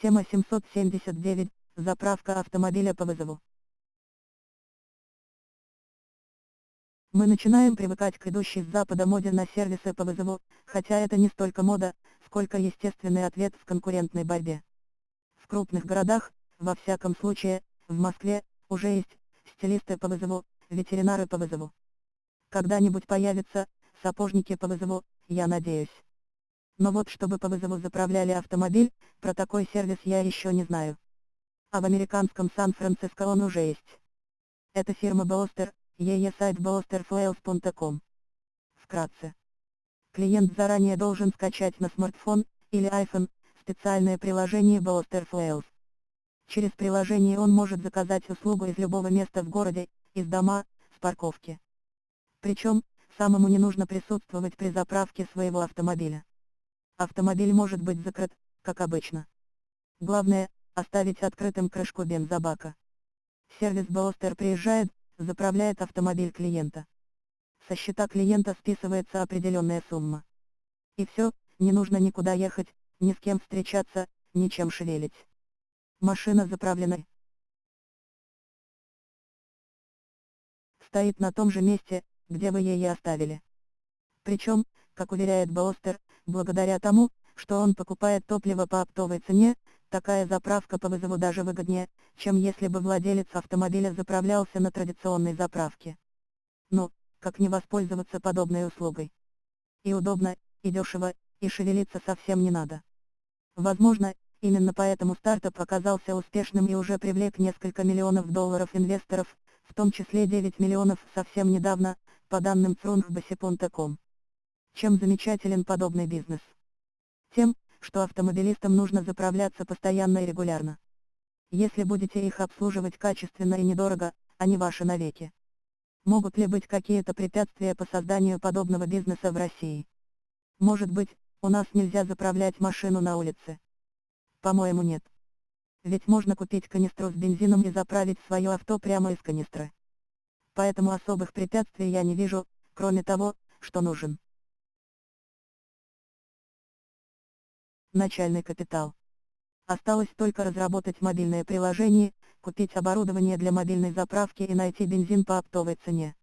Тема 779. Заправка автомобиля по вызову. Мы начинаем привыкать к идущей с запада моде на сервисы по вызову, хотя это не столько мода, сколько естественный ответ в конкурентной борьбе. В крупных городах, во всяком случае, в Москве, уже есть стилисты по вызову, ветеринары по вызову. Когда-нибудь появятся сапожники по вызову, я надеюсь. Но вот чтобы по вызову заправляли автомобиль, про такой сервис я еще не знаю. А в американском Сан-Франциско он уже есть. Это фирма Boaster, ее сайт boasterfuels.com. Вкратце. Клиент заранее должен скачать на смартфон или iPhone специальное приложение Boaster Fuels. Через приложение он может заказать услугу из любого места в городе, из дома, с парковки. Причем, самому не нужно присутствовать при заправке своего автомобиля. Автомобиль может быть закрыт, как обычно. Главное, оставить открытым крышку бензобака. Сервис Boaster приезжает, заправляет автомобиль клиента. Со счета клиента списывается определенная сумма. И все, не нужно никуда ехать, ни с кем встречаться, ничем шевелить. Машина заправлена. Стоит на том же месте, где вы ее оставили. Причем, как уверяет Боустер, благодаря тому, что он покупает топливо по оптовой цене, такая заправка по вызову даже выгоднее, чем если бы владелец автомобиля заправлялся на традиционной заправке. Ну, как не воспользоваться подобной услугой? И удобно, и дешево, и шевелиться совсем не надо. Возможно, именно поэтому стартап оказался успешным и уже привлек несколько миллионов долларов инвесторов, в том числе 9 миллионов совсем недавно, по данным Frungbase.com. Чем замечателен подобный бизнес? Тем, что автомобилистам нужно заправляться постоянно и регулярно. Если будете их обслуживать качественно и недорого, они ваши навеки. Могут ли быть какие-то препятствия по созданию подобного бизнеса в России? Может быть, у нас нельзя заправлять машину на улице? По-моему нет. Ведь можно купить канистру с бензином и заправить свое авто прямо из канистры. Поэтому особых препятствий я не вижу, кроме того, что нужен. Начальный капитал. Осталось только разработать мобильное приложение, купить оборудование для мобильной заправки и найти бензин по оптовой цене.